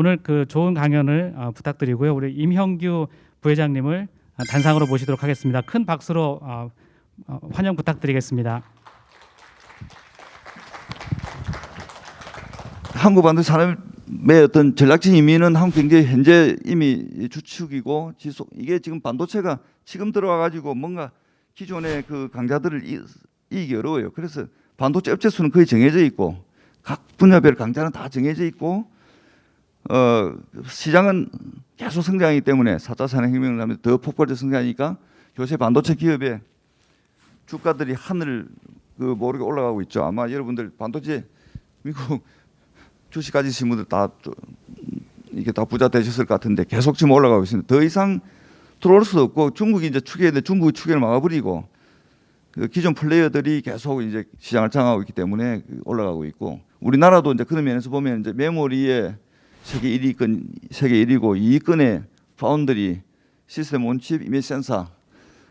오늘 그 좋은 강연을 어, 부탁드리고요. 우리 임형규 부회장님을 어, 단상으로 모시도록 하겠습니다. 큰 박수로 어, 어, 환영 부탁드리겠습니다. 한국 반도 산업의 어떤 전략적 의미는 한국 경제 현재 이미 주축이고 지속 이게 지금 반도체가 지금 들어와 가지고 뭔가 기존의 그 강자들을 이, 이기기 어려워요. 그래서 반도체 업체 수는 거의 정해져 있고 각 분야별 강자는 다 정해져 있고 어 시장은 계속 성장하기 때문에 4차 산업혁명을 하면 더 폭발적 성장하니까 요새 반도체 기업의 주가들이 하늘 그 모르게 올라가고 있죠. 아마 여러분들 반도체 미국 주식 가지신 분들 다좀 이게 다 부자 되셨을 것 같은데 계속 지금 올라가고 있습니다. 더 이상 들어올 수도 없고 중국이 이제 추계인데 중국이 추계를 막아버리고 그 기존 플레이어들이 계속 이제 시장을 장악하고 있기 때문에 그 올라가고 있고 우리나라도 이제 그런 면에서 보면 이제 메모리에 세계 1위권 세계 1위고 2위권의 파운드리 시스템 온칩 이미지 센서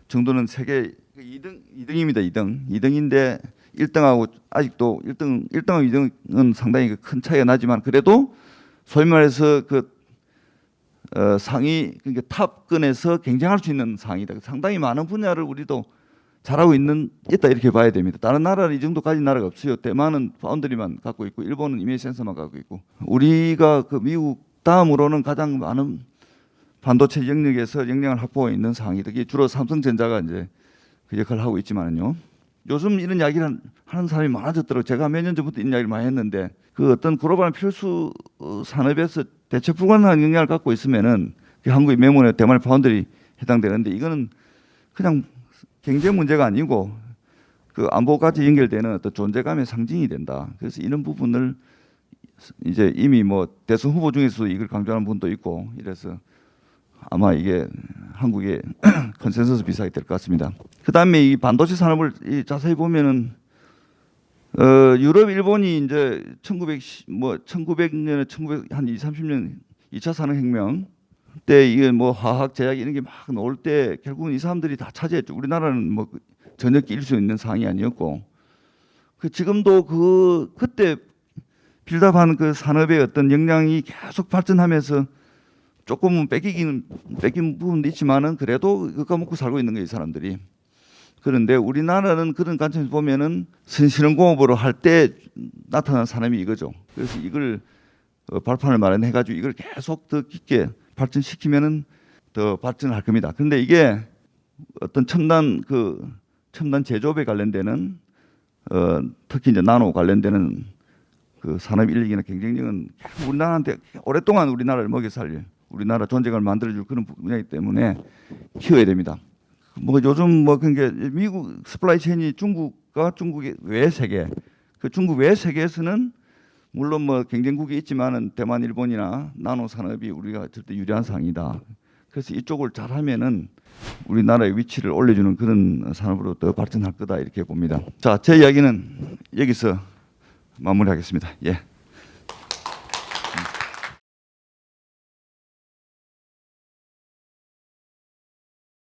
정도는 세계 2등 2등입니다. 2등 2등인데 1등하고 아직도 1등 1등하고 2등은 상당히 그큰 차이가 나지만 그래도 소위 말해서 그 어, 상위 그러니까 탑권에서 경쟁할 수 있는 상이다. 상당히 많은 분야를 우리도 잘하고 있는 있다 이렇게 봐야 됩니다. 다른 나라는 이 정도 가진 나라가 없어요. 대만은 파운드리만 갖고 있고 일본은 이미지 센서만 갖고 있고 우리가 그 미국 다음으로는 가장 많은 반도체 영역에서 역량을 확보하고 있는 상이다. 이게 주로 삼성전자가 이제 그 역할을 하고 있지만은요. 요즘 이런 이야기를 하는 사람이 많아졌더라고요. 제가 몇 년 전부터 이런 이야기를 많이 했는데 그 어떤 글로벌 필수 어, 산업에서 대체 불가능한 영향을 갖고 있으면은 그 한국의 메모리나 대만의 파운드리 해당되는데 이거는 그냥 경제 문제가 아니고 그 안보까지 연결되는 어떤 존재감의 상징이 된다. 그래서 이런 부분을 이제 이미 뭐 대선 후보 중에서도 이걸 강조하는 분도 있고 이래서 아마 이게 한국의 컨센서스 비사가 될것 같습니다. 그 다음에 이 반도체 산업을 이 자세히 보면은 어 유럽, 일본이 이제 1900 뭐 1900년에 1900 한 20, 30년 2차 산업혁명 때 이게 뭐 화학 제약 이런 게 막 나올 때 결국은 이 사람들이 다 차지했죠. 우리나라는 뭐 전혀 낄 수 있는 상황이 아니었고 그 지금도 그 그때 빌드업한 그 산업의 어떤 역량이 계속 발전하면서 조금은 뺏기기는 뺏긴 부분도 있지만은 그래도 그거 먹고 살고 있는 거예요, 이 사람들이. 그런데 우리나라는 그런 관점에서 보면은 선실험공업으로 할 때 나타난 산업이 이거죠. 그래서 이걸 어, 발판을 마련해 가지고 이걸 계속 더 깊게 발전시키면은 더 발전할 겁니다. 그런데 이게 어떤 첨단 그 첨단 제조업에 관련되는 어, 특히 이제 나노 관련되는 그 산업 인력이나 경쟁력은 우리나라한테 오랫동안 우리나라를 먹여 살릴 우리나라 존재감을 만들어줄 그런 분야이기 때문에 키워야 됩니다. 뭐 요즘 뭐 그게 미국 supply chain이 중국과 중국의 외 세계 그 중국 외 세계에서는 물론 뭐 경쟁국이 있지만은 대만, 일본이나 나노 산업이 우리가 절대 유리한 상이다. 그래서 이쪽을 잘하면은 우리나라의 위치를 올려주는 그런 산업으로 더 발전할 거다 이렇게 봅니다. 자, 제 이야기는 여기서 마무리하겠습니다. 예.